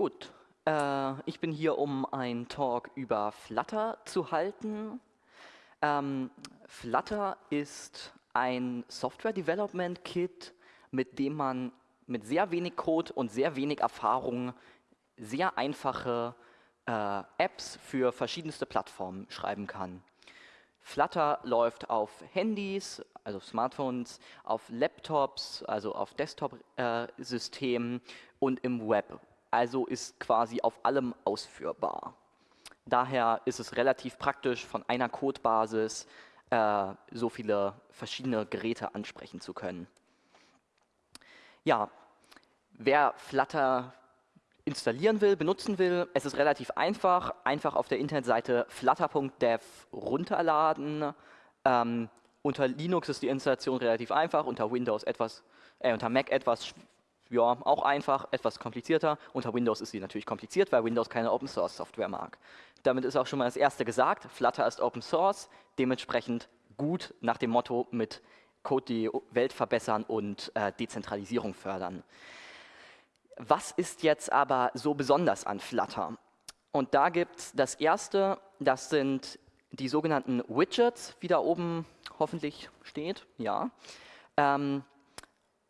Gut, äh, ich bin hier, um einen Talk über Flutter zu halten. Ähm, Flutter ist ein Software Development Kit, mit dem man mit sehr wenig Code und sehr wenig Erfahrung sehr einfache äh, Apps für verschiedenste Plattformen schreiben kann. Flutter läuft auf Handys, also Smartphones, auf Laptops, also auf Desktop-Systemen äh, und im Web. Also ist quasi auf allem ausführbar. Daher ist es relativ praktisch, von einer Codebasis äh, so viele verschiedene Geräte ansprechen zu können. Ja, wer Flutter installieren will, benutzen will, es ist relativ einfach. Einfach auf der Internetseite flutter.dev runterladen. Ähm, unter Linux ist die Installation relativ einfach, unter Windows etwas, äh, unter Mac etwas, ja, auch einfach, etwas komplizierter. Unter Windows ist sie natürlich kompliziert, weil Windows keine Open Source Software mag. Damit ist auch schon mal das erste gesagt. Flutter ist Open Source, dementsprechend gut nach dem Motto mit Code die Welt verbessern und äh, Dezentralisierung fördern. Was ist jetzt aber so besonders an Flutter? Und da gibt es das erste, das sind die sogenannten Widgets, wie da oben hoffentlich steht. Ja. Ähm,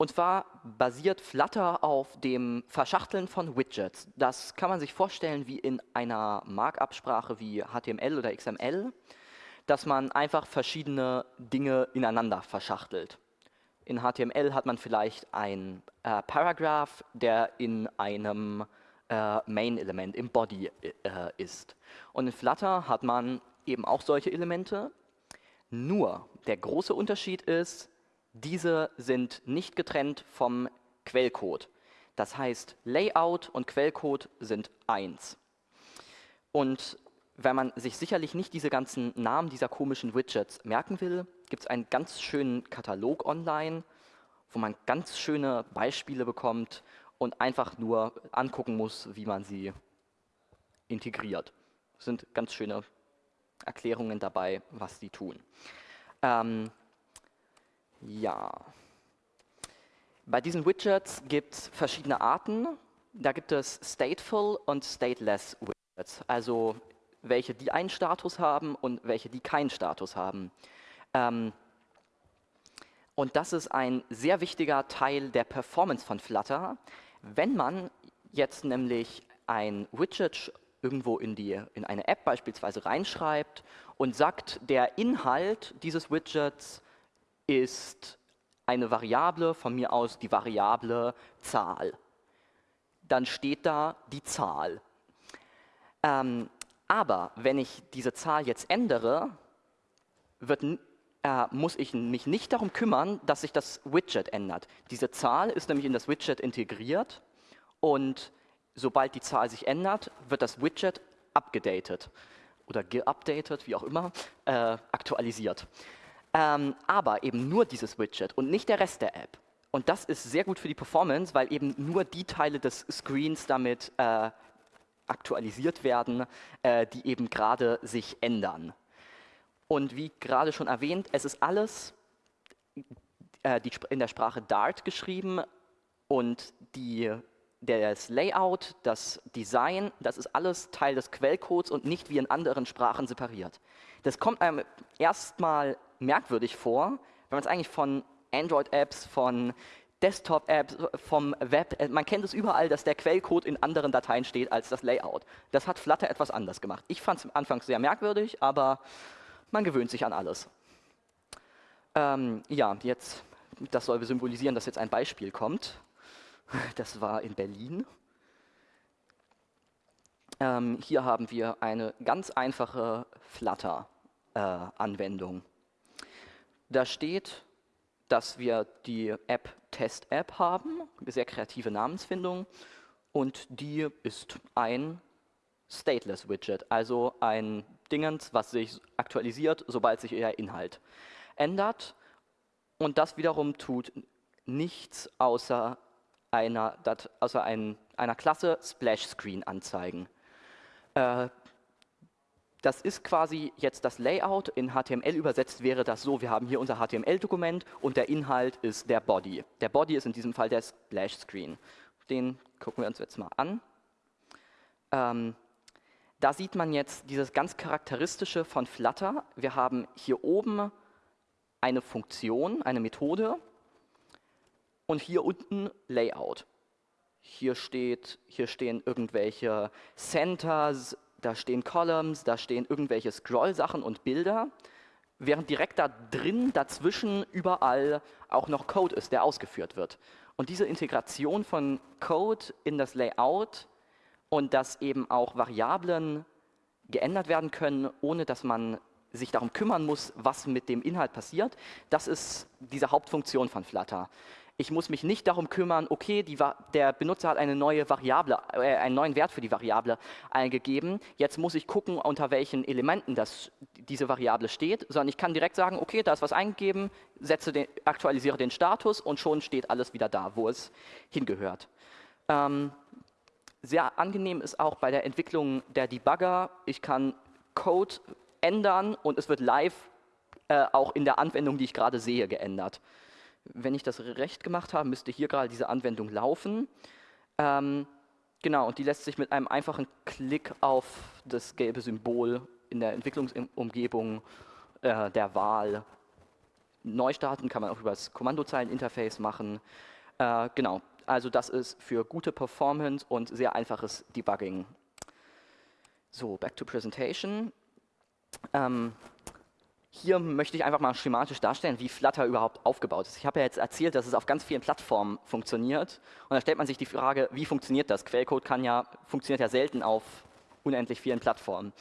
und zwar basiert Flutter auf dem Verschachteln von Widgets. Das kann man sich vorstellen wie in einer Markup-Sprache wie HTML oder XML, dass man einfach verschiedene Dinge ineinander verschachtelt. In HTML hat man vielleicht ein äh, Paragraph, der in einem äh, Main-Element, im Body äh, ist. Und in Flutter hat man eben auch solche Elemente. Nur der große Unterschied ist, diese sind nicht getrennt vom Quellcode. Das heißt, Layout und Quellcode sind eins. Und wenn man sich sicherlich nicht diese ganzen Namen dieser komischen Widgets merken will, gibt es einen ganz schönen Katalog online, wo man ganz schöne Beispiele bekommt und einfach nur angucken muss, wie man sie integriert. Es sind ganz schöne Erklärungen dabei, was sie tun. Ähm, ja. Bei diesen Widgets gibt es verschiedene Arten. Da gibt es Stateful und Stateless Widgets, also welche die einen Status haben und welche die keinen Status haben. Ähm, und das ist ein sehr wichtiger Teil der Performance von Flutter. Wenn man jetzt nämlich ein Widget irgendwo in, die, in eine App beispielsweise reinschreibt und sagt, der Inhalt dieses Widgets ist eine Variable, von mir aus die Variable Zahl. Dann steht da die Zahl. Ähm, aber wenn ich diese Zahl jetzt ändere, wird, äh, muss ich mich nicht darum kümmern, dass sich das Widget ändert. Diese Zahl ist nämlich in das Widget integriert und sobald die Zahl sich ändert, wird das Widget abgedatet oder geupdatet, wie auch immer, äh, aktualisiert. Ähm, aber eben nur dieses Widget und nicht der Rest der App. Und das ist sehr gut für die Performance, weil eben nur die Teile des Screens damit äh, aktualisiert werden, äh, die eben gerade sich ändern. Und wie gerade schon erwähnt, es ist alles äh, die, in der Sprache Dart geschrieben und die, das Layout, das Design, das ist alles Teil des Quellcodes und nicht wie in anderen Sprachen separiert. Das kommt einem erstmal merkwürdig vor, wenn man es eigentlich von Android-Apps, von Desktop-Apps, vom Web, äh, man kennt es überall, dass der Quellcode in anderen Dateien steht als das Layout. Das hat Flutter etwas anders gemacht. Ich fand es am Anfang sehr merkwürdig, aber man gewöhnt sich an alles. Ähm, ja, jetzt, das soll symbolisieren, dass jetzt ein Beispiel kommt. Das war in Berlin. Ähm, hier haben wir eine ganz einfache Flutter-Anwendung. Äh, da steht, dass wir die App Test-App haben, sehr kreative Namensfindung, und die ist ein Stateless Widget, also ein Dingens, was sich aktualisiert, sobald sich ihr Inhalt ändert. Und das wiederum tut nichts außer einer, außer ein, einer Klasse Splash Screen anzeigen. Äh, das ist quasi jetzt das Layout. In HTML übersetzt wäre das so, wir haben hier unser HTML-Dokument und der Inhalt ist der Body. Der Body ist in diesem Fall der Splash Screen. Den gucken wir uns jetzt mal an. Ähm, da sieht man jetzt dieses ganz charakteristische von Flutter. Wir haben hier oben eine Funktion, eine Methode und hier unten Layout. Hier, steht, hier stehen irgendwelche Centers, da stehen Columns, da stehen irgendwelche Scroll-Sachen und Bilder, während direkt da drin, dazwischen, überall auch noch Code ist, der ausgeführt wird. Und diese Integration von Code in das Layout und dass eben auch Variablen geändert werden können, ohne dass man sich darum kümmern muss, was mit dem Inhalt passiert, das ist diese Hauptfunktion von Flutter. Ich muss mich nicht darum kümmern, okay, die, der Benutzer hat eine neue Variable, äh, einen neuen Wert für die Variable eingegeben. Jetzt muss ich gucken, unter welchen Elementen das, diese Variable steht, sondern ich kann direkt sagen, okay, da ist was eingegeben, setze den, aktualisiere den Status und schon steht alles wieder da, wo es hingehört. Ähm, sehr angenehm ist auch bei der Entwicklung der Debugger, ich kann Code ändern und es wird live äh, auch in der Anwendung, die ich gerade sehe, geändert. Wenn ich das recht gemacht habe, müsste hier gerade diese Anwendung laufen. Ähm, genau, und die lässt sich mit einem einfachen Klick auf das gelbe Symbol in der Entwicklungsumgebung äh, der Wahl neu starten, kann man auch über das Kommandozeileninterface machen. Äh, genau, also das ist für gute Performance und sehr einfaches Debugging. So, back to presentation. Ähm, hier möchte ich einfach mal schematisch darstellen, wie Flutter überhaupt aufgebaut ist. Ich habe ja jetzt erzählt, dass es auf ganz vielen Plattformen funktioniert. Und da stellt man sich die Frage, wie funktioniert das? Quellcode kann ja, funktioniert ja selten auf unendlich vielen Plattformen.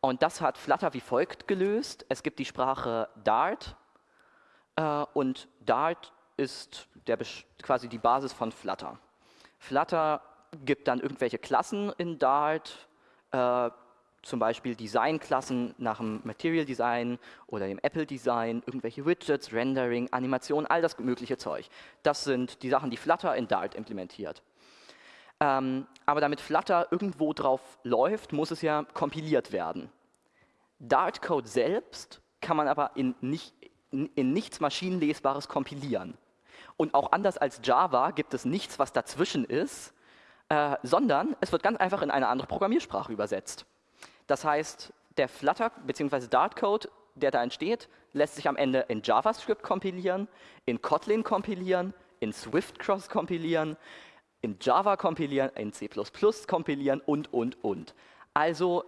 Und das hat Flutter wie folgt gelöst. Es gibt die Sprache Dart äh, und Dart ist der, quasi die Basis von Flutter. Flutter gibt dann irgendwelche Klassen in Dart, äh, zum Beispiel Designklassen nach dem Material Design oder dem Apple Design, irgendwelche Widgets, Rendering, Animation, all das mögliche Zeug. Das sind die Sachen, die Flutter in Dart implementiert. Ähm, aber damit Flutter irgendwo drauf läuft, muss es ja kompiliert werden. Dart-Code selbst kann man aber in, nicht, in, nichts Maschinenlesbares kompilieren. Und auch anders als Java gibt es nichts, was dazwischen ist, äh, sondern es wird ganz einfach in eine andere Programmiersprache übersetzt. Das heißt, der Flutter bzw. Dart-Code, der da entsteht, lässt sich am Ende in JavaScript kompilieren, in Kotlin kompilieren, in Swift Cross kompilieren, in Java kompilieren, in C++ kompilieren und, und, und. Also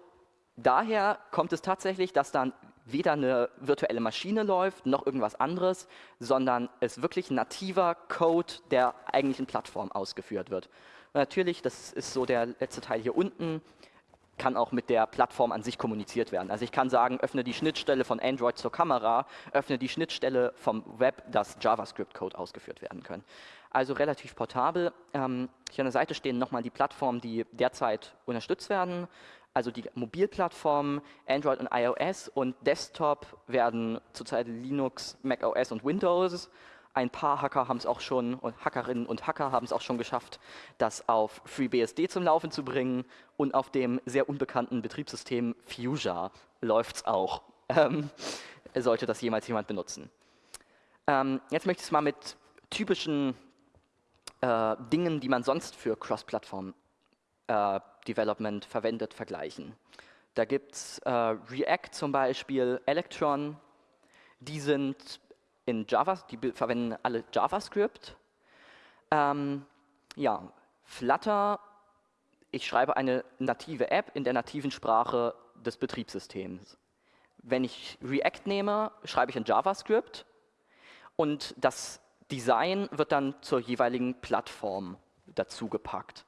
daher kommt es tatsächlich, dass dann weder eine virtuelle Maschine läuft, noch irgendwas anderes, sondern es wirklich nativer Code der eigentlichen Plattform ausgeführt wird. Und natürlich, das ist so der letzte Teil hier unten, kann auch mit der Plattform an sich kommuniziert werden. Also ich kann sagen, öffne die Schnittstelle von Android zur Kamera, öffne die Schnittstelle vom Web, dass JavaScript-Code ausgeführt werden können. Also relativ portabel. Ähm, hier an der Seite stehen nochmal die Plattformen, die derzeit unterstützt werden. Also die Mobilplattformen, Android und iOS und Desktop werden zurzeit Linux, macOS und Windows ein paar Hacker haben es auch schon, und Hackerinnen und Hacker haben es auch schon geschafft, das auf FreeBSD zum Laufen zu bringen und auf dem sehr unbekannten Betriebssystem Fuchsia läuft es auch. Ähm, sollte das jemals jemand benutzen. Ähm, jetzt möchte ich es mal mit typischen äh, Dingen, die man sonst für Cross-Plattform-Development äh, verwendet, vergleichen. Da gibt es äh, React zum Beispiel, Electron, die sind in Java, die verwenden alle JavaScript. Ähm, ja, Flutter, ich schreibe eine native App in der nativen Sprache des Betriebssystems. Wenn ich React nehme, schreibe ich in JavaScript und das Design wird dann zur jeweiligen Plattform dazugepackt.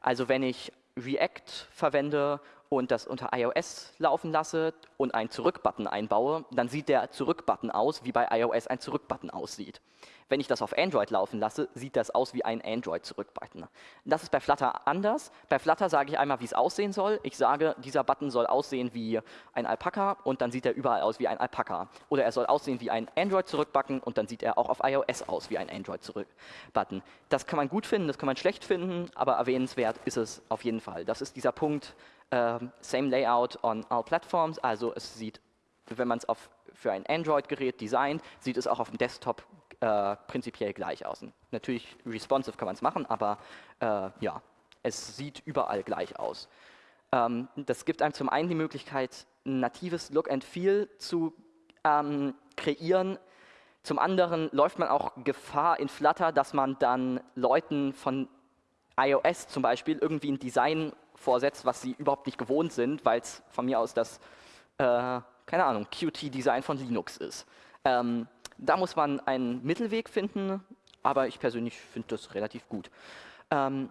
Also wenn ich React verwende und das unter iOS laufen lasse und einen Zurück-Button einbaue, dann sieht der Zurück-Button aus, wie bei iOS ein Zurück-Button aussieht. Wenn ich das auf Android laufen lasse, sieht das aus wie ein Android-Zurück-Button. Das ist bei Flutter anders. Bei Flutter sage ich einmal, wie es aussehen soll. Ich sage, dieser Button soll aussehen wie ein Alpaka und dann sieht er überall aus wie ein Alpaka. Oder er soll aussehen wie ein Android-Zurück-Button und dann sieht er auch auf iOS aus wie ein Android-Zurück-Button. Das kann man gut finden, das kann man schlecht finden, aber erwähnenswert ist es auf jeden Fall. Das ist dieser Punkt, Uh, same layout on all platforms, also es sieht, wenn man es für ein Android-Gerät designt, sieht es auch auf dem Desktop äh, prinzipiell gleich aus. Natürlich responsive kann man es machen, aber äh, ja, es sieht überall gleich aus. Ähm, das gibt einem zum einen die Möglichkeit, ein natives Look and Feel zu ähm, kreieren. Zum anderen läuft man auch Gefahr in Flutter, dass man dann Leuten von iOS zum Beispiel irgendwie ein Design vorsetzt, was sie überhaupt nicht gewohnt sind, weil es von mir aus das, äh, keine Ahnung, Qt-Design von Linux ist. Ähm, da muss man einen Mittelweg finden, aber ich persönlich finde das relativ gut. Ähm,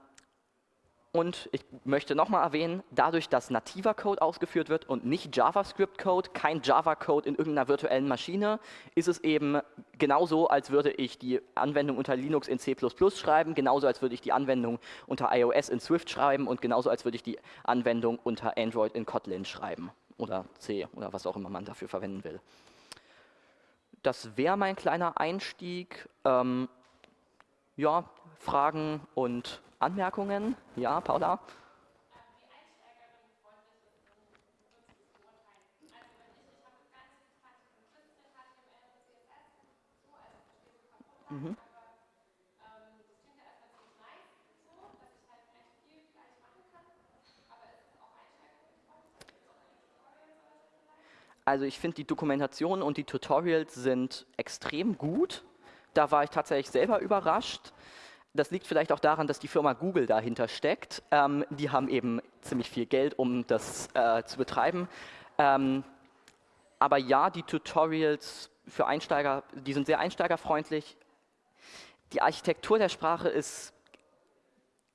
und ich möchte nochmal erwähnen, dadurch, dass nativer Code ausgeführt wird und nicht JavaScript-Code, kein Java-Code in irgendeiner virtuellen Maschine, ist es eben genauso, als würde ich die Anwendung unter Linux in C++ schreiben, genauso als würde ich die Anwendung unter iOS in Swift schreiben und genauso als würde ich die Anwendung unter Android in Kotlin schreiben oder C oder was auch immer man dafür verwenden will. Das wäre mein kleiner Einstieg. Ähm, ja, Fragen und Anmerkungen? Ja, Paula? Mhm. Also ich finde die Dokumentation und die Tutorials sind extrem gut. Da war ich tatsächlich selber überrascht. Das liegt vielleicht auch daran, dass die Firma Google dahinter steckt. Ähm, die haben eben ziemlich viel Geld, um das äh, zu betreiben. Ähm, aber ja, die Tutorials für Einsteiger, die sind sehr einsteigerfreundlich. Die Architektur der Sprache ist,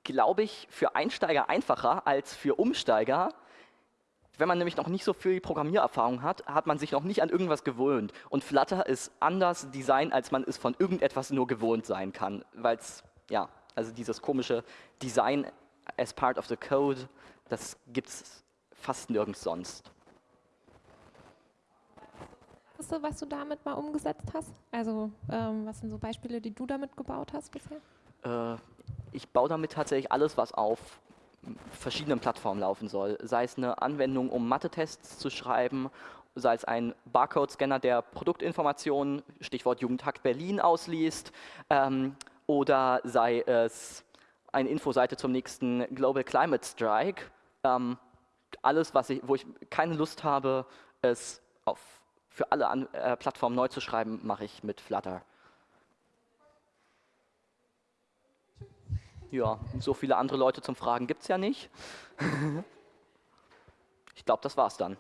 glaube ich, für Einsteiger einfacher als für Umsteiger. Wenn man nämlich noch nicht so viel Programmiererfahrung hat, hat man sich noch nicht an irgendwas gewöhnt. Und Flutter ist anders Design, als man es von irgendetwas nur gewohnt sein kann, weil es ja, also dieses komische Design as part of the code, das gibt es fast nirgends sonst. was du damit mal umgesetzt hast? Also ähm, was sind so Beispiele, die du damit gebaut hast bisher? Äh, ich baue damit tatsächlich alles, was auf verschiedenen Plattformen laufen soll. Sei es eine Anwendung, um Mathe-Tests zu schreiben, sei es ein Barcode-Scanner, der Produktinformationen, Stichwort Jugendhakt Berlin, ausliest, ähm, oder sei es eine Infoseite zum nächsten Global Climate Strike. Ähm, alles, was ich, wo ich keine Lust habe, es auf, für alle An äh, Plattformen neu zu schreiben, mache ich mit Flutter. Ja, so viele andere Leute zum Fragen gibt es ja nicht. ich glaube, das war's dann.